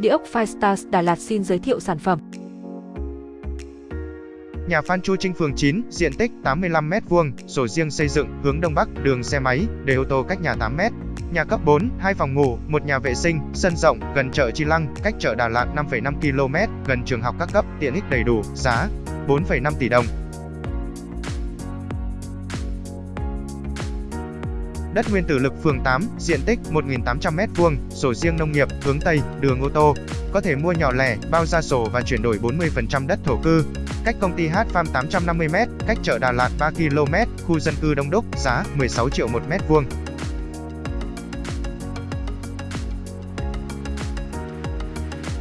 Địa ốc Firestars Đà Lạt xin giới thiệu sản phẩm. Nhà Phan Chu Trinh phường 9, diện tích 85m2, sổ riêng xây dựng, hướng Đông Bắc, đường xe máy, để ô tô cách nhà 8m. Nhà cấp 4, 2 phòng ngủ, một nhà vệ sinh, sân rộng, gần chợ Chi Lăng, cách chợ Đà Lạt 5,5 km, gần trường học các cấp, tiện ích đầy đủ, giá 4,5 tỷ đồng. Đất nguyên tử lực phường 8, diện tích 1.800m2, sổ riêng nông nghiệp, hướng Tây, đường ô tô. Có thể mua nhỏ lẻ, bao ra sổ và chuyển đổi 40% đất thổ cư. Cách công ty H Farm 850m, cách chợ Đà Lạt 3 km, khu dân cư đông đúc, giá 16 triệu một mét vuông.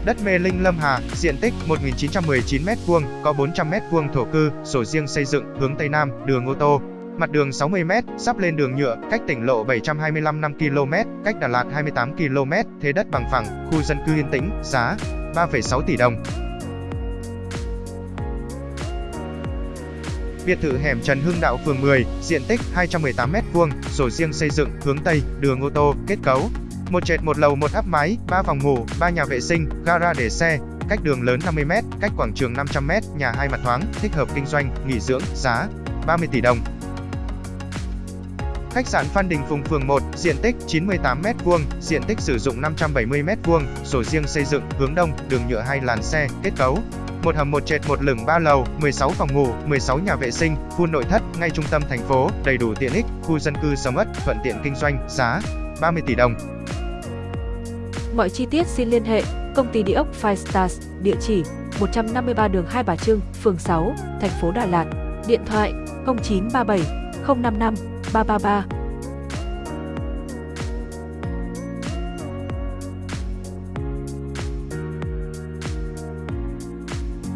Đất Mê Linh Lâm Hà, diện tích 1.919 m2, có 400m2 thổ cư, sổ riêng xây dựng, hướng Tây Nam, đường ô tô. Mặt đường 60m, sắp lên đường nhựa, cách tỉnh lộ 725 5 km, cách Đà Lạt 28 km, thế đất bằng phẳng, khu dân cư yên tĩnh, giá 3,6 tỷ đồng. Biệt thự hẻm Trần Hưng Đạo phường 10, diện tích 218m2, sổ riêng xây dựng, hướng Tây, đường ô tô, kết cấu. Một trệt một lầu một áp mái, 3 phòng ngủ, 3 nhà vệ sinh, gara để xe, cách đường lớn 50m, cách quảng trường 500m, nhà hai mặt thoáng, thích hợp kinh doanh, nghỉ dưỡng, giá 30 tỷ đồng. Khách sạn Phan Đình Phùng phường 1, diện tích 98m2, diện tích sử dụng 570m2, sổ riêng xây dựng, hướng đông, đường nhựa hai làn xe, kết cấu. Một hầm một trệt một lửng 3 lầu, 16 phòng ngủ, 16 nhà vệ sinh, khu nội thất, ngay trung tâm thành phố, đầy đủ tiện ích, khu dân cư sầm uất, thuận tiện kinh doanh, giá 30 tỷ đồng. Mọi chi tiết xin liên hệ Công ty Địa ốc Firestars, địa chỉ 153 đường Hai Bà Trưng, phường 6, thành phố Đà Lạt. Điện thoại 0937 055八八八。